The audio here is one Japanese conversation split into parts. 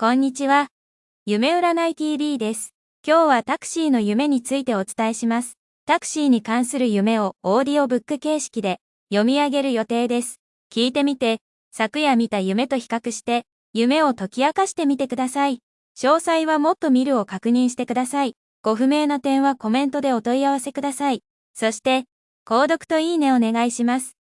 こんにちは。夢占い TV です。今日はタクシーの夢についてお伝えします。タクシーに関する夢をオーディオブック形式で読み上げる予定です。聞いてみて、昨夜見た夢と比較して、夢を解き明かしてみてください。詳細はもっと見るを確認してください。ご不明な点はコメントでお問い合わせください。そして、購読といいねお願いします。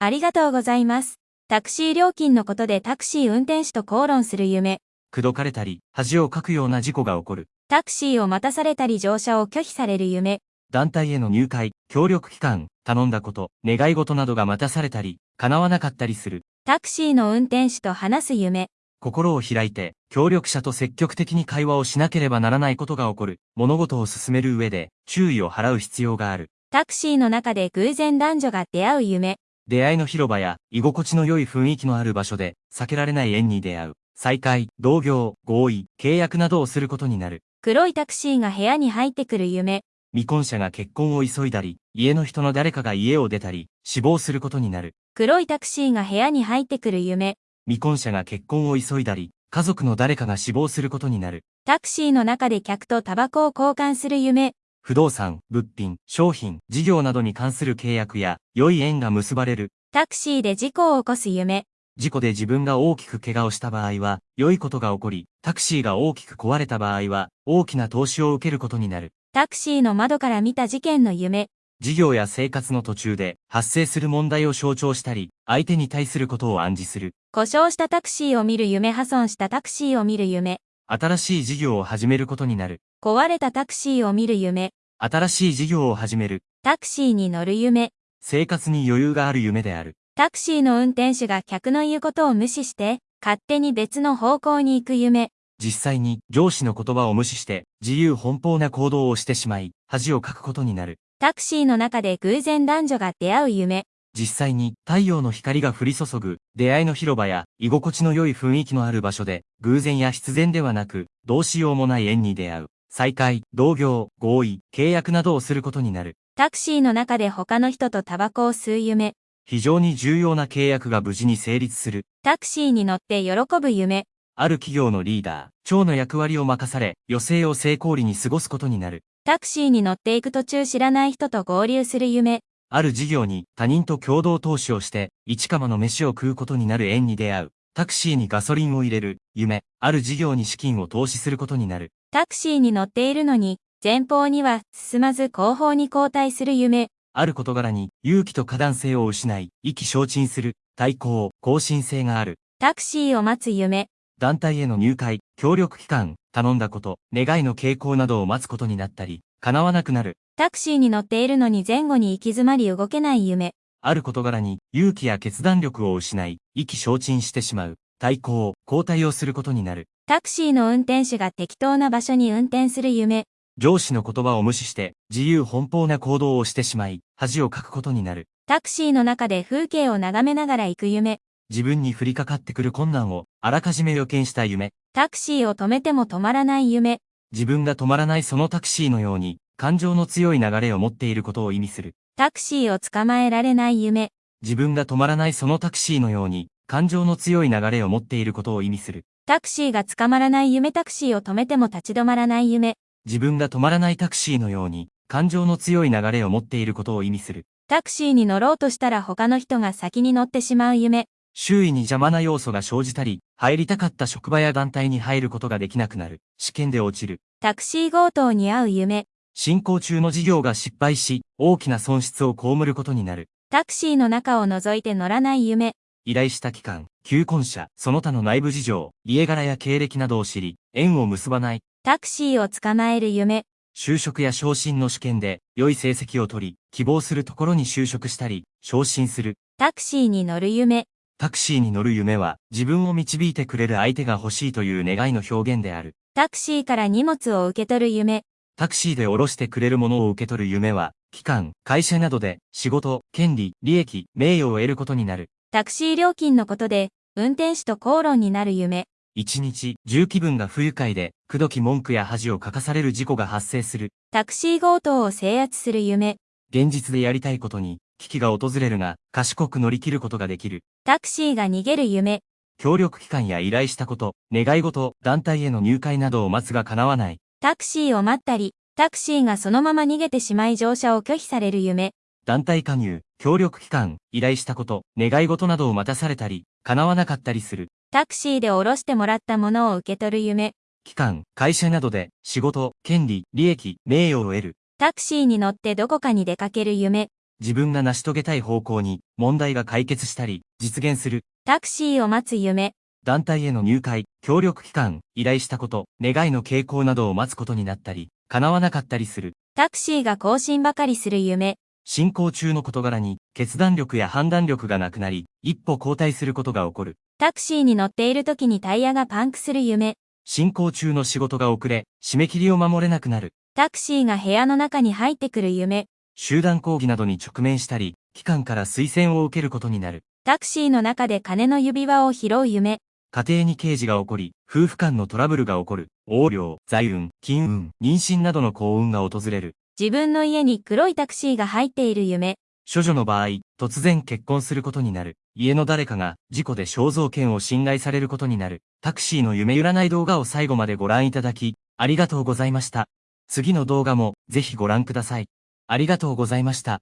ありがとうございます。タクシー料金のことでタクシー運転手と口論する夢。口説かれたり、恥をかくような事故が起こる。タクシーを待たされたり乗車を拒否される夢。団体への入会、協力機関、頼んだこと、願い事などが待たされたり、叶わなかったりする。タクシーの運転手と話す夢。心を開いて、協力者と積極的に会話をしなければならないことが起こる。物事を進める上で、注意を払う必要がある。タクシーの中で偶然男女が出会う夢。出会いの広場や、居心地の良い雰囲気のある場所で、避けられない縁に出会う。再会、同業、合意、契約などをすることになる。黒いタクシーが部屋に入ってくる夢。未婚者が結婚を急いだり、家の人の誰かが家を出たり、死亡することになる。黒いタクシーが部屋に入ってくる夢。未婚者が結婚を急いだり、家族の誰かが死亡することになる。タクシーの中で客とタバコを交換する夢。不動産、物品、商品、事業などに関する契約や、良い縁が結ばれる。タクシーで事故を起こす夢。事故で自分が大きく怪我をした場合は、良いことが起こり、タクシーが大きく壊れた場合は、大きな投資を受けることになる。タクシーの窓から見た事件の夢。事業や生活の途中で発生する問題を象徴したり、相手に対することを暗示する。故障したタクシーを見る夢破損したタクシーを見る夢。新しい事業を始めることになる。壊れたタクシーを見る夢。新しい事業を始める。タクシーに乗る夢。生活に余裕がある夢である。タクシーの運転手が客の言うことを無視して、勝手に別の方向に行く夢。実際に上司の言葉を無視して自由奔放な行動をしてしまい、恥をかくことになる。タクシーの中で偶然男女が出会う夢。実際に太陽の光が降り注ぐ出会いの広場や居心地の良い雰囲気のある場所で偶然や必然ではなくどうしようもない縁に出会う。再会、同業、合意、契約などをすることになる。タクシーの中で他の人とタバコを吸う夢。非常に重要な契約が無事に成立する。タクシーに乗って喜ぶ夢。ある企業のリーダー、長の役割を任され、余生を成功裏に過ごすことになる。タクシーに乗っていく途中知らない人と合流する夢。ある事業に他人と共同投資をして、一釜の飯を食うことになる縁に出会う。タクシーにガソリンを入れる、夢。ある事業に資金を投資することになる。タクシーに乗っているのに、前方には進まず後方に後退する夢。ある事柄に勇気と過断性を失い、意気消沈する、対抗、更新性がある。タクシーを待つ夢。団体への入会、協力機関、頼んだこと、願いの傾向などを待つことになったり、叶わなくなる。タクシーに乗っているのに前後に行き詰まり動けない夢。ある事柄に勇気や決断力を失い、意気消沈してしまう。対抗、交代をすることになる。タクシーの運転手が適当な場所に運転する夢。上司の言葉を無視して、自由奔放な行動をしてしまい、恥をかくことになる。タクシーの中で風景を眺めながら行く夢。自分に降りかかってくる困難を、あらかじめ予見した夢。タクシーを止めても止まらない夢。自分が止まらないそのタクシーのように、感情の強い流れを持っていることを意味する。タクシーを捕まえられない夢。自分が止まらないそのタクシーのように、感情の強い流れを持っていることを意味する。タクシーが捕まらない夢タクシーを止めても立ち止まらない夢。自分が止まらないタクシーのように、感情の強い流れを持っていることを意味する。タクシーに乗ろうとしたら他の人が先に乗ってしまう夢。周囲に邪魔な要素が生じたり、入りたかった職場や団体に入ることができなくなる。試験で落ちる。タクシー強盗に遭う夢。進行中の事業が失敗し、大きな損失を被ることになる。タクシーの中を覗いて乗らない夢。依頼した機関、求婚者、その他の内部事情、家柄や経歴などを知り、縁を結ばない。タクシーを捕まえる夢。就職や昇進の試験で、良い成績を取り、希望するところに就職したり、昇進する。タクシーに乗る夢。タクシーに乗る夢は、自分を導いてくれる相手が欲しいという願いの表現である。タクシーから荷物を受け取る夢。タクシーで降ろしてくれるものを受け取る夢は、機関、会社などで仕事、権利、利益、名誉を得ることになる。タクシー料金のことで、運転手と口論になる夢。一日、重気分が不愉快で、口説き文句や恥をかかされる事故が発生する。タクシー強盗を制圧する夢。現実でやりたいことに、危機が訪れるが、賢く乗り切ることができる。タクシーが逃げる夢。協力機関や依頼したこと、願い事、団体への入会などを待つが叶わない。タクシーを待ったり、タクシーがそのまま逃げてしまい乗車を拒否される夢。団体加入、協力機関、依頼したこと、願い事などを待たされたり、叶わなかったりする。タクシーで降ろしてもらったものを受け取る夢。機関、会社などで仕事、権利、利益、名誉を得る。タクシーに乗ってどこかに出かける夢。自分が成し遂げたい方向に問題が解決したり、実現する。タクシーを待つ夢。団体への入会、協力機関、依頼したこと、願いの傾向などを待つことになったり、叶わなかったりする。タクシーが更新ばかりする夢。進行中の事柄に、決断力や判断力がなくなり、一歩後退することが起こる。タクシーに乗っている時にタイヤがパンクする夢。進行中の仕事が遅れ、締め切りを守れなくなる。タクシーが部屋の中に入ってくる夢。集団抗議などに直面したり、機関から推薦を受けることになる。タクシーの中で金の指輪を拾う夢。家庭に刑事が起こり、夫婦間のトラブルが起こる。横領、財運、金運、妊娠などの幸運が訪れる。自分の家に黒いタクシーが入っている夢。処女の場合、突然結婚することになる。家の誰かが事故で肖像権を侵害されることになる。タクシーの夢占い動画を最後までご覧いただき、ありがとうございました。次の動画もぜひご覧ください。ありがとうございました。